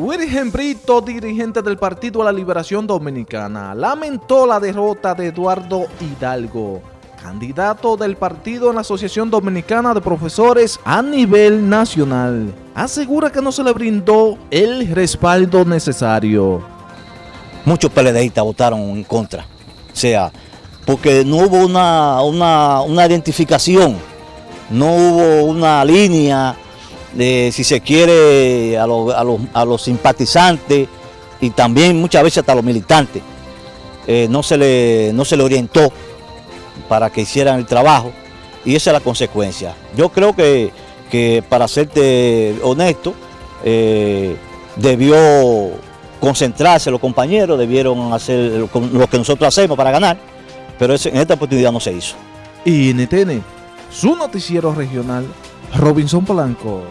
Virgen Brito, dirigente del Partido a la Liberación Dominicana, lamentó la derrota de Eduardo Hidalgo, candidato del partido en la Asociación Dominicana de Profesores a nivel nacional. Asegura que no se le brindó el respaldo necesario. Muchos PLDistas votaron en contra, o sea, porque no hubo una, una, una identificación, no hubo una línea si se quiere, a, lo, a, los, a los simpatizantes y también muchas veces hasta los militantes. Eh, no, se le, no se le orientó para que hicieran el trabajo y esa es la consecuencia. Yo creo que, que para serte honesto, eh, debió concentrarse los compañeros, debieron hacer lo que nosotros hacemos para ganar, pero en esta oportunidad no se hizo. Y NTN, su noticiero regional, Robinson Polanco.